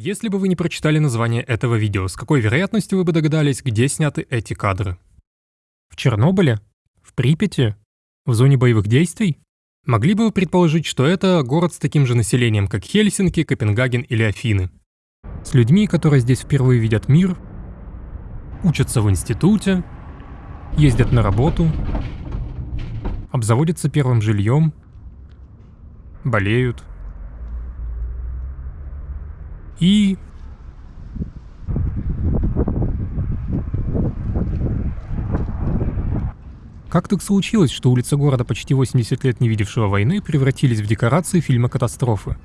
Если бы вы не прочитали название этого видео, с какой вероятностью вы бы догадались, где сняты эти кадры? В Чернобыле? В Припяти? В зоне боевых действий? Могли бы вы предположить, что это город с таким же населением, как Хельсинки, Копенгаген или Афины? С людьми, которые здесь впервые видят мир, учатся в институте, ездят на работу, обзаводятся первым жильем, болеют. И... Как так случилось, что улицы города, почти 80 лет не видевшего войны, превратились в декорации фильма «Катастрофы»?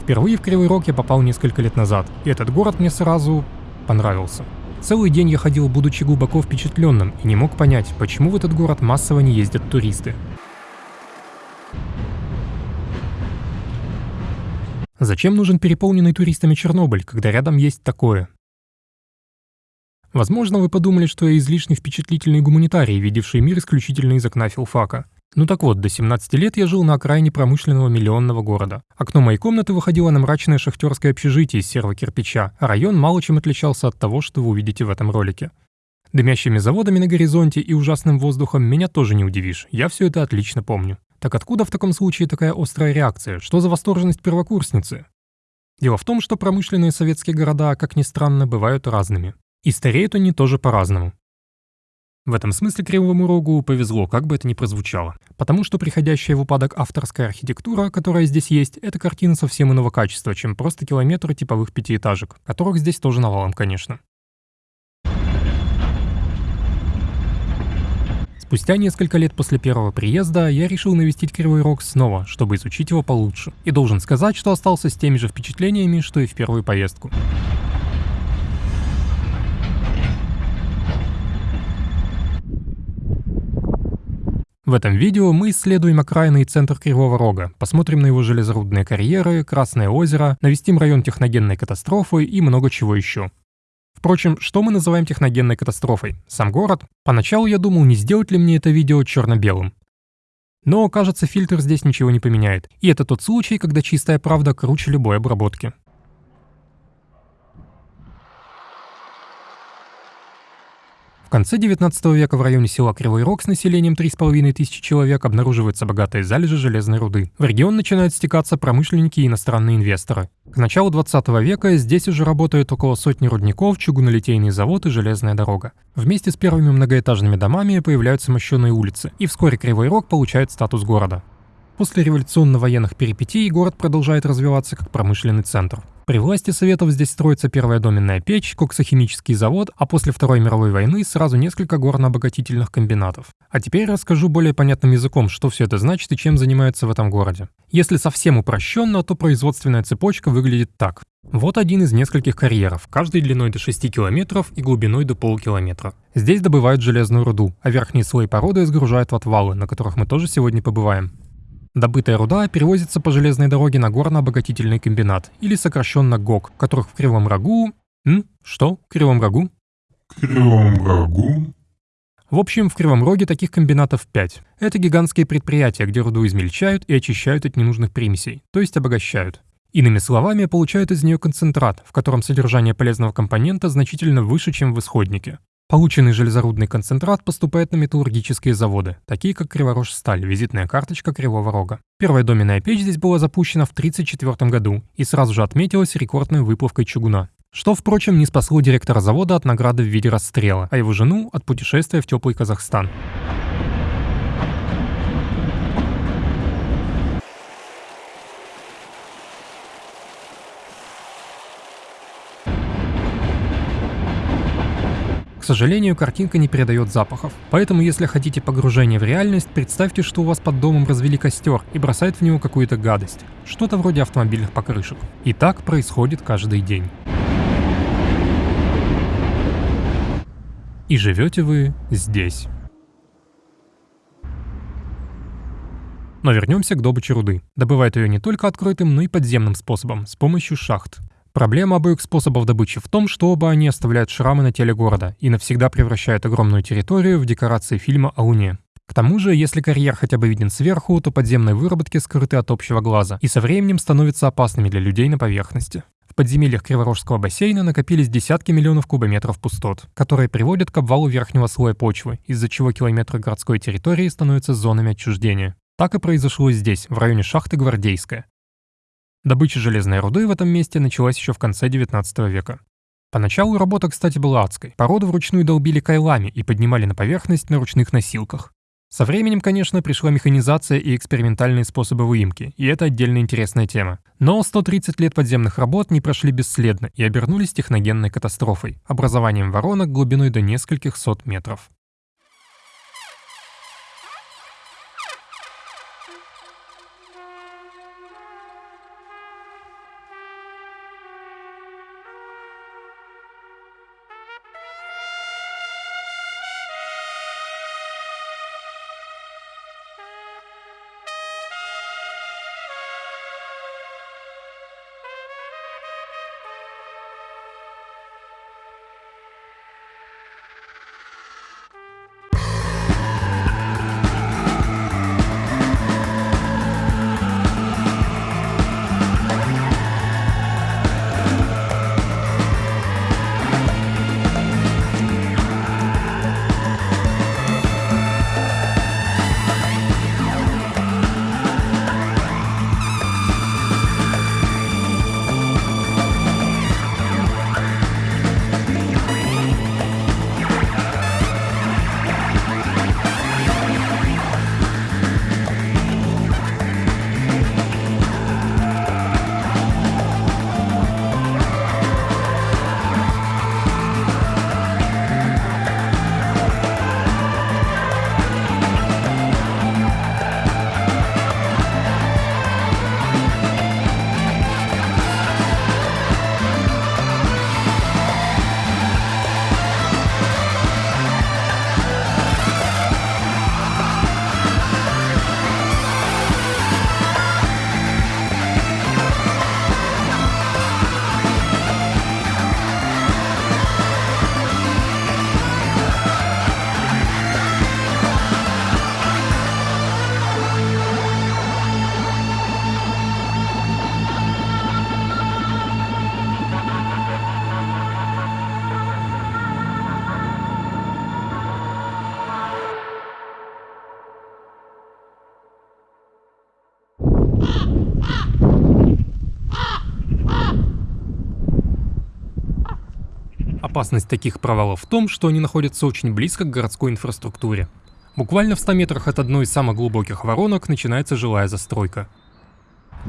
Впервые в Кривой Рог я попал несколько лет назад, и этот город мне сразу понравился. Целый день я ходил, будучи глубоко впечатленным, и не мог понять, почему в этот город массово не ездят туристы. Зачем нужен переполненный туристами Чернобыль, когда рядом есть такое? Возможно, вы подумали, что я излишне впечатлительный гуманитарий, видевший мир исключительно из окна филфака. Ну так вот, до 17 лет я жил на окраине промышленного миллионного города. Окно моей комнаты выходило на мрачное шахтерское общежитие из серого кирпича, а район мало чем отличался от того, что вы увидите в этом ролике. Дымящими заводами на горизонте и ужасным воздухом меня тоже не удивишь, я все это отлично помню. Так откуда в таком случае такая острая реакция? Что за восторженность первокурсницы? Дело в том, что промышленные советские города, как ни странно, бывают разными. И стареют они тоже по-разному. В этом смысле Кривому Рогу повезло, как бы это ни прозвучало. Потому что приходящая в упадок авторская архитектура, которая здесь есть, это картина совсем иного качества, чем просто километры типовых пятиэтажек, которых здесь тоже навалом, конечно. Спустя несколько лет после первого приезда я решил навестить Кривой Рог снова, чтобы изучить его получше. И должен сказать, что остался с теми же впечатлениями, что и в первую поездку. В этом видео мы исследуем окраины и центр Кривого Рога, посмотрим на его железорудные карьеры, Красное озеро, навестим район техногенной катастрофы и много чего еще. Впрочем, что мы называем техногенной катастрофой? Сам город? Поначалу я думал, не сделать ли мне это видео черно-белым. Но, кажется, фильтр здесь ничего не поменяет. И это тот случай, когда чистая правда круче любой обработки. Конце 19 века в районе села Кривой Рог с населением 3,5 тысячи человек обнаруживаются богатые залежи железной руды. В регион начинают стекаться промышленники и иностранные инвесторы. К началу 20 века здесь уже работают около сотни рудников, чугунолитейный завод и железная дорога. Вместе с первыми многоэтажными домами появляются мощеные улицы, и вскоре Кривой Рог получает статус города. После революционно-военных перипетий город продолжает развиваться как промышленный центр. При власти Советов здесь строится первая доменная печь, коксохимический завод, а после Второй мировой войны сразу несколько горно-обогатительных комбинатов. А теперь расскажу более понятным языком, что все это значит и чем занимаются в этом городе. Если совсем упрощенно, то производственная цепочка выглядит так. Вот один из нескольких карьеров, каждый длиной до 6 километров и глубиной до полукилометра. Здесь добывают железную руду, а верхние слои породы сгружают в отвалы, на которых мы тоже сегодня побываем. Добытая руда перевозится по железной дороге на горно-обогатительный комбинат, или сокращенно ГОК, которых в Кривом Рогу... М? Что? В Кривом Рогу? Кривом Рогу? В общем, в Кривом Роге таких комбинатов 5. Это гигантские предприятия, где руду измельчают и очищают от ненужных примесей, то есть обогащают. Иными словами, получают из нее концентрат, в котором содержание полезного компонента значительно выше, чем в исходнике. Полученный железорудный концентрат поступает на металлургические заводы, такие как Криворожсталь, визитная карточка Кривого Рога. Первая доменная печь здесь была запущена в 1934 году и сразу же отметилась рекордной выплавкой чугуна. Что, впрочем, не спасло директора завода от награды в виде расстрела, а его жену от путешествия в теплый Казахстан. К сожалению, картинка не передает запахов. Поэтому, если хотите погружение в реальность, представьте, что у вас под домом развели костер и бросают в него какую-то гадость. Что-то вроде автомобильных покрышек. И так происходит каждый день. И живете вы здесь. Но вернемся к добыче руды. Добывают ее не только открытым, но и подземным способом, с помощью шахт. Проблема обоих способов добычи в том, что оба они оставляют шрамы на теле города и навсегда превращают огромную территорию в декорации фильма о Луне. К тому же, если карьер хотя бы виден сверху, то подземные выработки скрыты от общего глаза и со временем становятся опасными для людей на поверхности. В подземельях Криворожского бассейна накопились десятки миллионов кубометров пустот, которые приводят к обвалу верхнего слоя почвы, из-за чего километры городской территории становятся зонами отчуждения. Так и произошло здесь, в районе шахты Гвардейская. Добыча железной руды в этом месте началась еще в конце 19 века. Поначалу работа, кстати, была адской. Породу вручную долбили кайлами и поднимали на поверхность на ручных носилках. Со временем, конечно, пришла механизация и экспериментальные способы выемки, и это отдельно интересная тема. Но 130 лет подземных работ не прошли бесследно и обернулись техногенной катастрофой, образованием воронок глубиной до нескольких сот метров. Опасность таких провалов в том, что они находятся очень близко к городской инфраструктуре. Буквально в 100 метрах от одной из самых глубоких воронок начинается жилая застройка.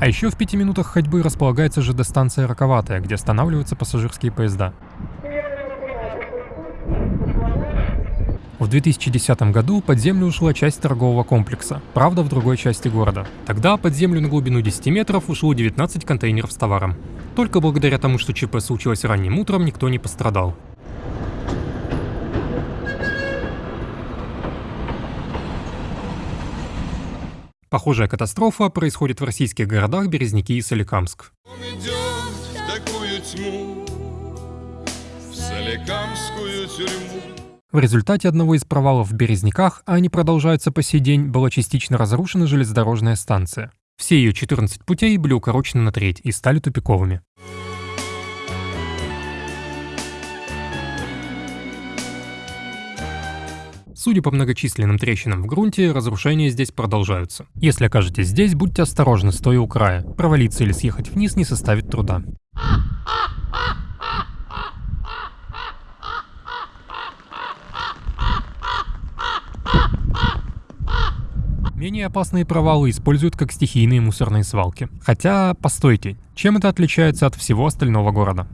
А еще в 5 минутах ходьбы располагается ЖД-станция Роковатая, где останавливаются пассажирские поезда. В 2010 году под землю ушла часть торгового комплекса, правда в другой части города. Тогда под землю на глубину 10 метров ушло 19 контейнеров с товаром. Только благодаря тому, что ЧП случилось ранним утром, никто не пострадал. Похожая катастрофа происходит в российских городах Березники и Соликамск. Он идет в такую тьму, в Соликамскую тюрьму. В результате одного из провалов в Березняках, а они продолжаются по сей день, была частично разрушена железнодорожная станция. Все ее 14 путей были укорочены на треть и стали тупиковыми. Судя по многочисленным трещинам в грунте, разрушения здесь продолжаются. Если окажетесь здесь, будьте осторожны, стоя у края. Провалиться или съехать вниз не составит труда. Менее опасные провалы используют как стихийные мусорные свалки. Хотя, постойте, чем это отличается от всего остального города?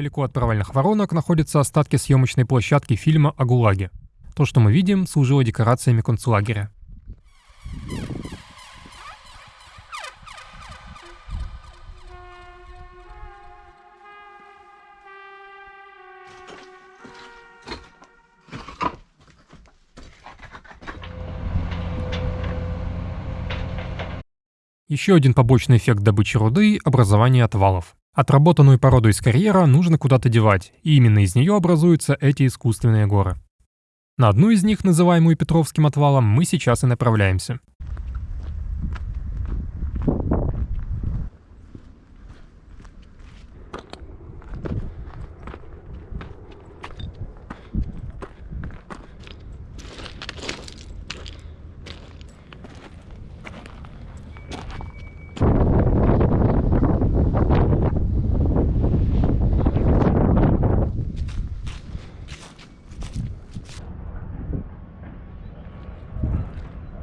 Недалеко от провальных воронок находятся остатки съемочной площадки фильма о ГУЛАГе. То, что мы видим, служило декорациями концлагеря. Еще один побочный эффект добычи руды – образование отвалов. Отработанную породу из карьера нужно куда-то девать, и именно из нее образуются эти искусственные горы. На одну из них, называемую Петровским отвалом, мы сейчас и направляемся.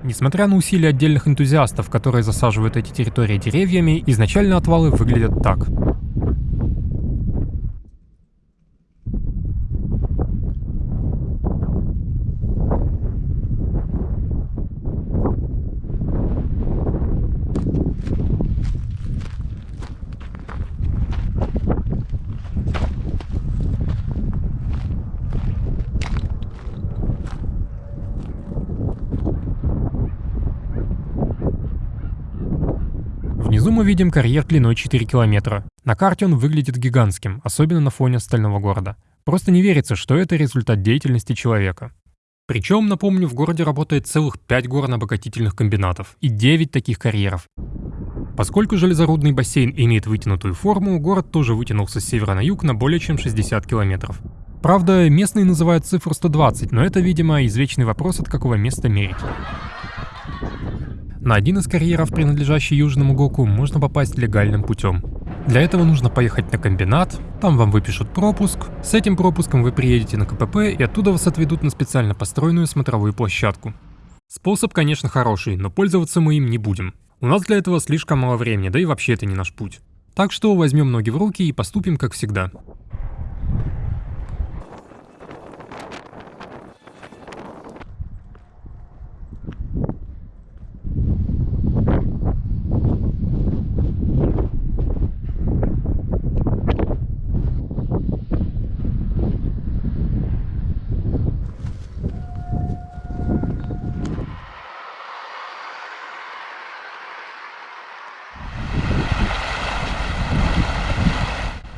Несмотря на усилия отдельных энтузиастов, которые засаживают эти территории деревьями, изначально отвалы выглядят так. Внизу мы видим карьер длиной 4 километра. На карте он выглядит гигантским, особенно на фоне остального города. Просто не верится, что это результат деятельности человека. Причем, напомню, в городе работает целых 5 горно-обогатительных комбинатов и 9 таких карьеров. Поскольку железорудный бассейн имеет вытянутую форму, город тоже вытянулся с севера на юг на более чем 60 километров. Правда, местные называют цифру 120, но это, видимо, извечный вопрос, от какого места мерить. На один из карьеров, принадлежащий Южному Гоку, можно попасть легальным путем. Для этого нужно поехать на комбинат, там вам выпишут пропуск, с этим пропуском вы приедете на КПП и оттуда вас отведут на специально построенную смотровую площадку. Способ, конечно, хороший, но пользоваться мы им не будем. У нас для этого слишком мало времени, да и вообще это не наш путь. Так что возьмем ноги в руки и поступим как всегда.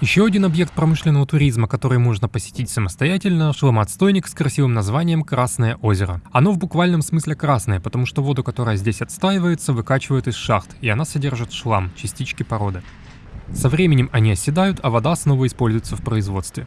Еще один объект промышленного туризма, который можно посетить самостоятельно – шломоотстойник с красивым названием «Красное озеро». Оно в буквальном смысле красное, потому что воду, которая здесь отстаивается, выкачивают из шахт, и она содержит шлам, частички породы. Со временем они оседают, а вода снова используется в производстве.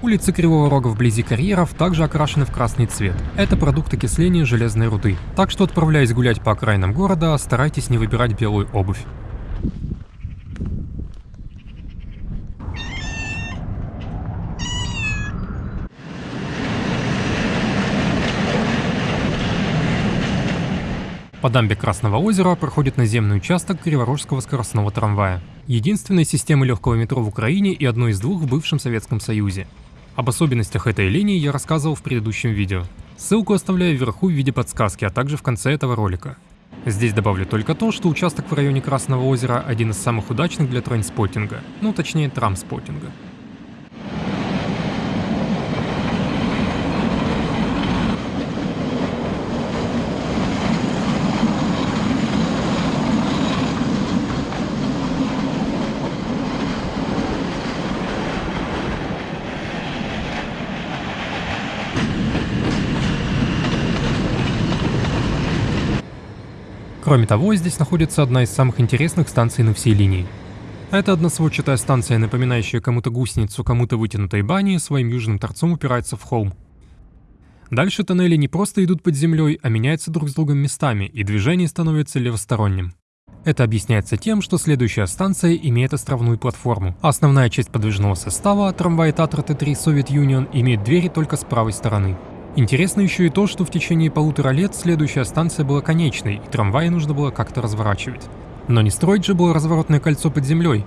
Улицы Кривого Рога вблизи карьеров также окрашены в красный цвет. Это продукт окисления железной руды. Так что, отправляясь гулять по окраинам города, старайтесь не выбирать белую обувь. По дамбе Красного озера проходит наземный участок Криворожского скоростного трамвая. Единственной системы легкого метро в Украине и одной из двух в бывшем Советском Союзе. Об особенностях этой линии я рассказывал в предыдущем видео. Ссылку оставляю вверху в виде подсказки, а также в конце этого ролика. Здесь добавлю только то, что участок в районе Красного озера один из самых удачных для трейнспоттинга, ну точнее трамспоттинга. Кроме того, здесь находится одна из самых интересных станций на всей линии. Это односводчатая станция, напоминающая кому-то гусеницу, кому-то вытянутой бани, своим южным торцом упирается в холм. Дальше тоннели не просто идут под землей, а меняются друг с другом местами, и движение становится левосторонним. Это объясняется тем, что следующая станция имеет островную платформу, основная часть подвижного состава, трамвай Татра Т3 Soviet Union, имеет двери только с правой стороны. Интересно еще и то, что в течение полутора лет следующая станция была конечной, и трамваи нужно было как-то разворачивать. Но не строить же было разворотное кольцо под землей.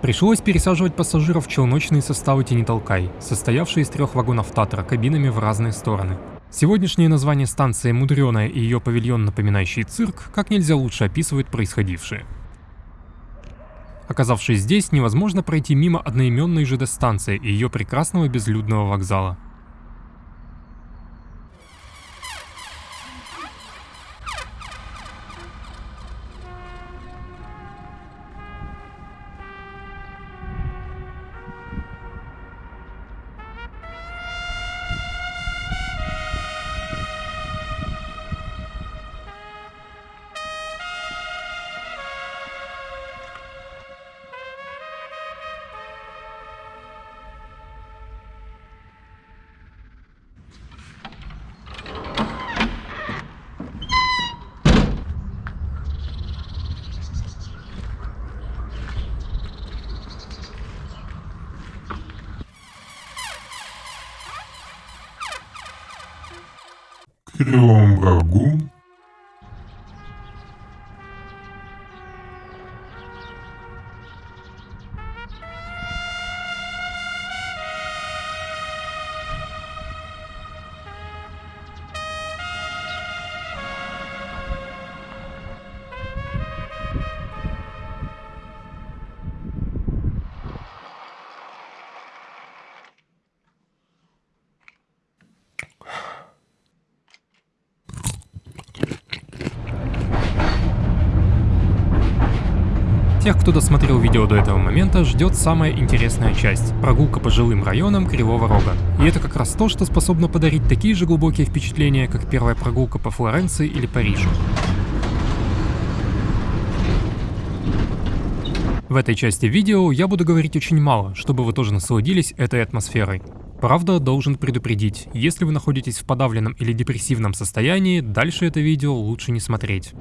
Пришлось пересаживать пассажиров в челночные составы «Тяни толкай», состоявшие из трех вагонов Татра кабинами в разные стороны. Сегодняшнее название станции «Мудреная» и ее павильон, напоминающий цирк, как нельзя лучше описывает происходившее. Оказавшись здесь, невозможно пройти мимо одноименной ЖД-станции и ее прекрасного безлюдного вокзала. Кривом Рогу, Тех, кто досмотрел видео до этого момента, ждет самая интересная часть – прогулка по жилым районам Кривого Рога. И это как раз то, что способно подарить такие же глубокие впечатления, как первая прогулка по Флоренции или Парижу. В этой части видео я буду говорить очень мало, чтобы вы тоже насладились этой атмосферой. Правда, должен предупредить, если вы находитесь в подавленном или депрессивном состоянии, дальше это видео лучше не смотреть.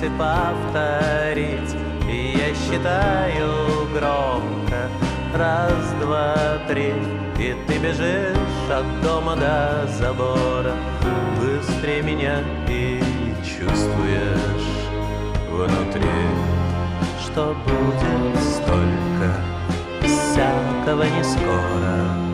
Свете повторить. Я считаю громко. Раз, два, три. И ты бежишь от дома до забора. Быстрее меня и чувствуешь внутри. Что будет столько всякого не скоро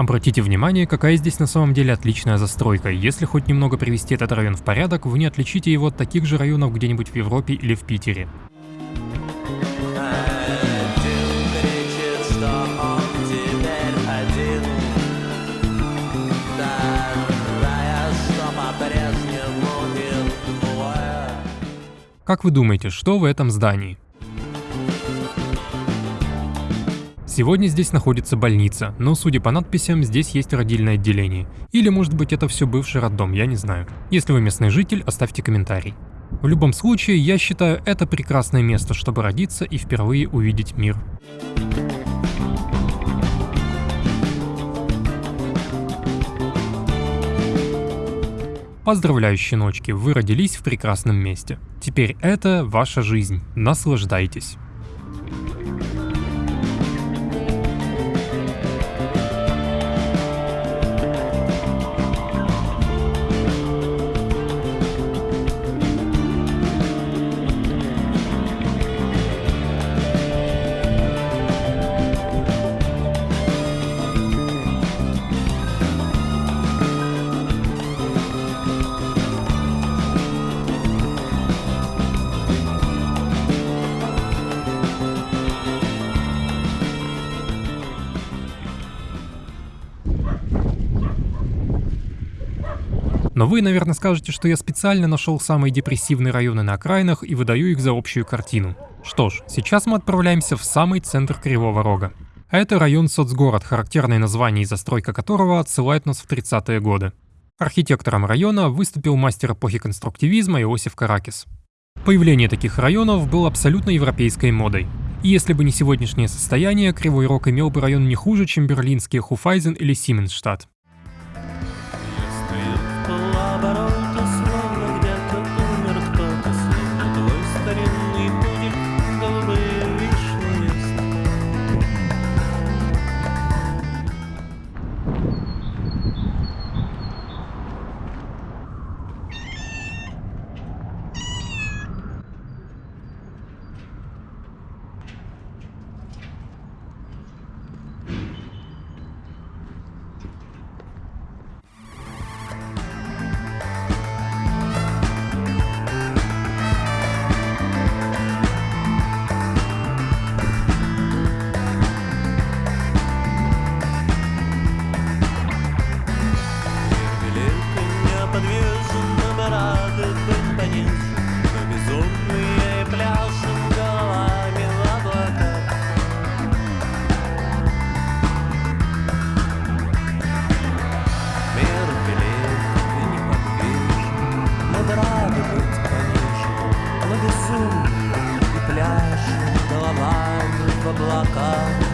Обратите внимание, какая здесь на самом деле отличная застройка. Если хоть немного привести этот район в порядок, вы не отличите его от таких же районов где-нибудь в Европе или в Питере. Как вы думаете, что в этом здании? Сегодня здесь находится больница, но судя по надписям, здесь есть родильное отделение. Или может быть это все бывший роддом, я не знаю. Если вы местный житель, оставьте комментарий. В любом случае, я считаю это прекрасное место, чтобы родиться и впервые увидеть мир. Поздравляю, щеночки, вы родились в прекрасном месте. Теперь это ваша жизнь. Наслаждайтесь. Но вы, наверное, скажете, что я специально нашел самые депрессивные районы на окраинах и выдаю их за общую картину. Что ж, сейчас мы отправляемся в самый центр Кривого Рога. Это район Соцгород, характерное название и застройка которого отсылает нас в 30-е годы. Архитектором района выступил мастер эпохи конструктивизма Иосиф Каракис. Появление таких районов было абсолютно европейской модой. И если бы не сегодняшнее состояние, Кривой Рог имел бы район не хуже, чем берлинские Хуфайзен или Сименсштадт. Неподвижно мы рады быть понижены, Мы безумные пляшем головами в облаках. Мир рады быть понижены, Мы безумные пляшем головами в облаках.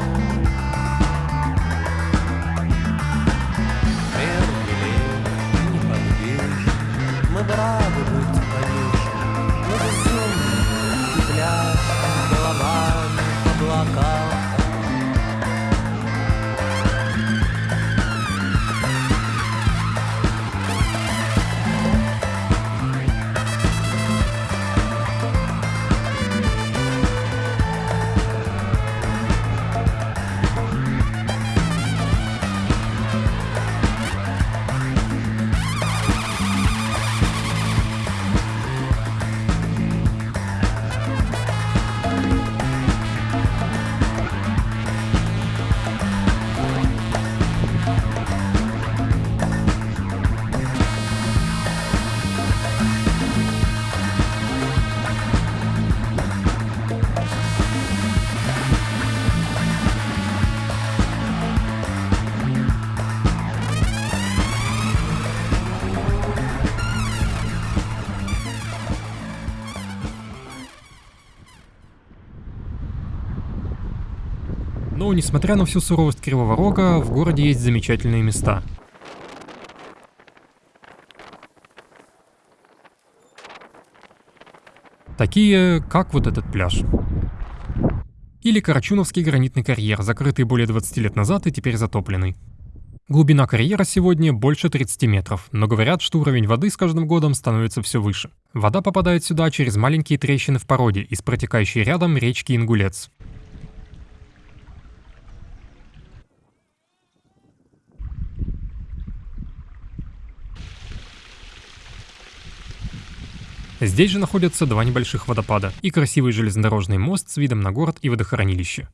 Но, несмотря на всю суровость Кривого Рога, в городе есть замечательные места. Такие, как вот этот пляж. Или Карачуновский гранитный карьер, закрытый более 20 лет назад и теперь затопленный. Глубина карьера сегодня больше 30 метров, но говорят, что уровень воды с каждым годом становится все выше. Вода попадает сюда через маленькие трещины в породе из протекающей рядом речки Ингулец. Здесь же находятся два небольших водопада и красивый железнодорожный мост с видом на город и водохранилище.